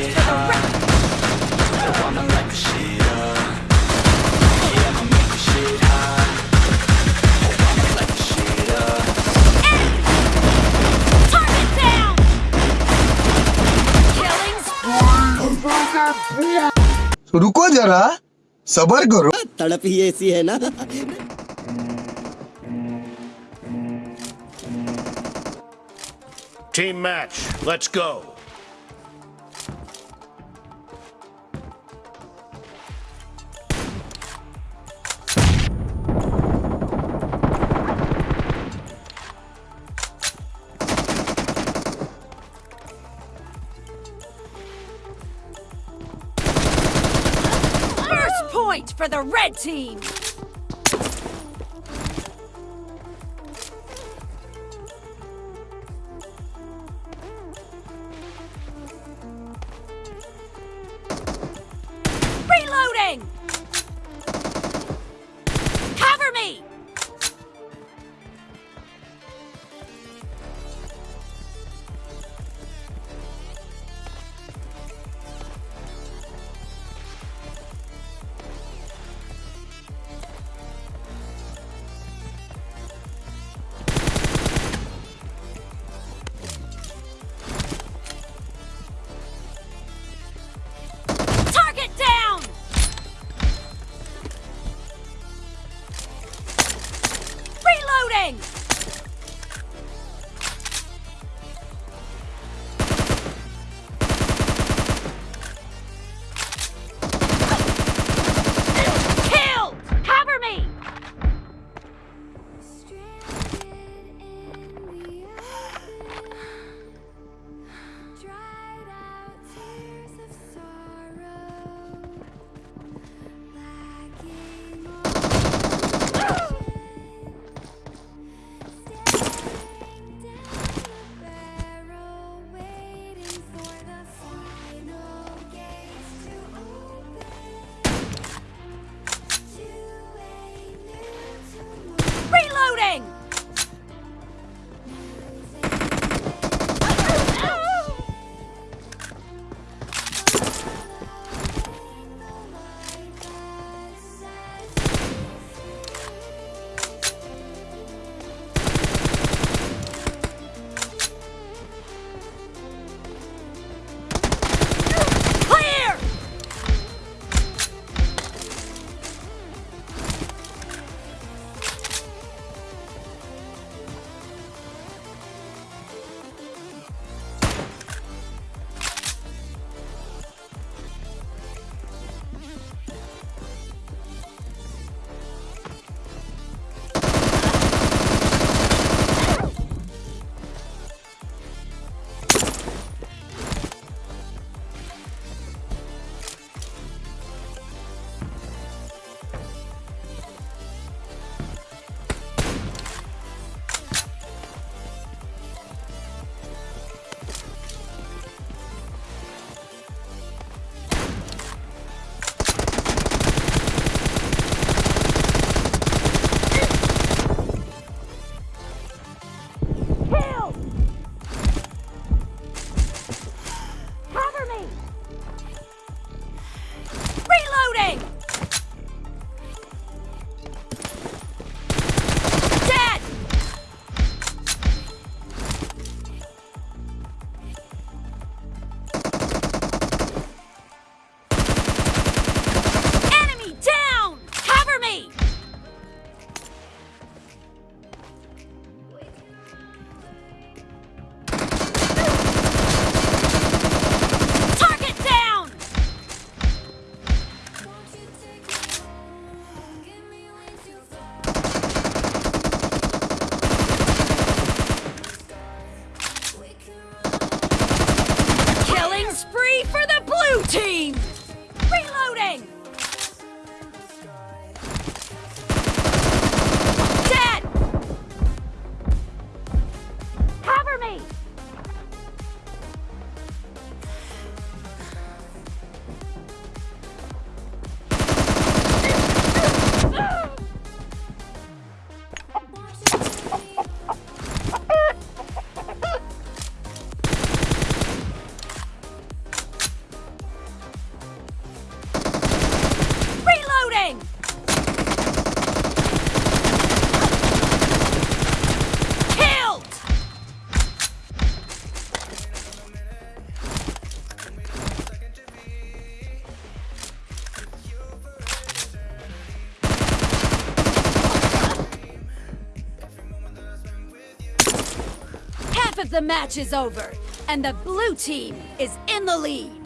get high Oh, I'ma light the shit up Yeah, I'ma make the shit hot Oh, I'ma light the shit up Target down! Killing spree! रुको जरा सबर करो तड़प ही ऐसी है ना Team match, let's go. For the red team! The match is over, and the blue team is in the lead.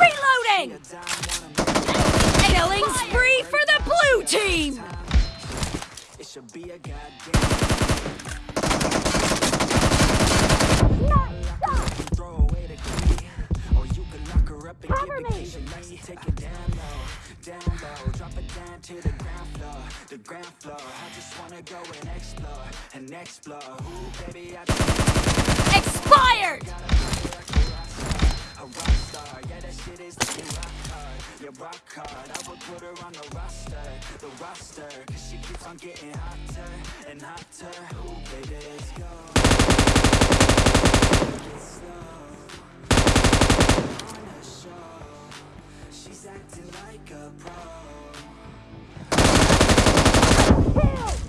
Reloading! a dime, wanna Killing spree for the blue team! it should be a goddamn throw away the key, or you can lock her up and Cover me. key to. Take it down low, down low, drop it down to the ground floor, the ground floor. I just wanna go and explore, and explore. Ooh, baby, I just Expired! A rock star, yeah, that shit is the rock hard, yeah, rock hard. I would put her on the roster, the roster, cause she keeps on getting hotter and hotter. Ooh, baby, let's go. Get slow on the show. She's acting like a pro. She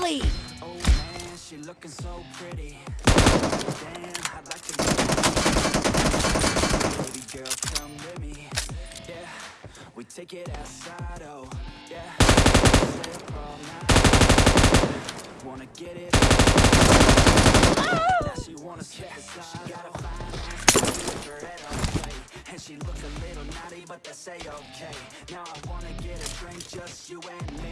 the. Oh man, she looking so pretty. Damn, I'd like to. Baby girl, come with me. Yeah, we take it outside. Oh, yeah. All night. Wanna get it? Now she wanna. She got a fine ass, her head on. And she a little naughty, but that's a-okay. Now I wanna get a drink, just you and me.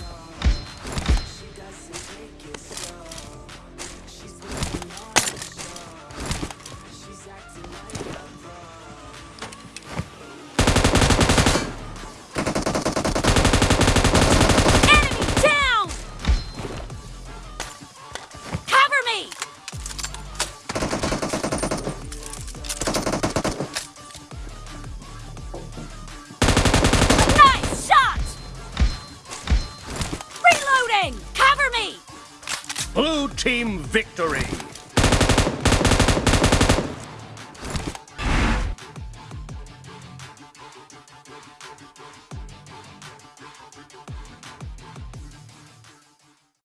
team victory!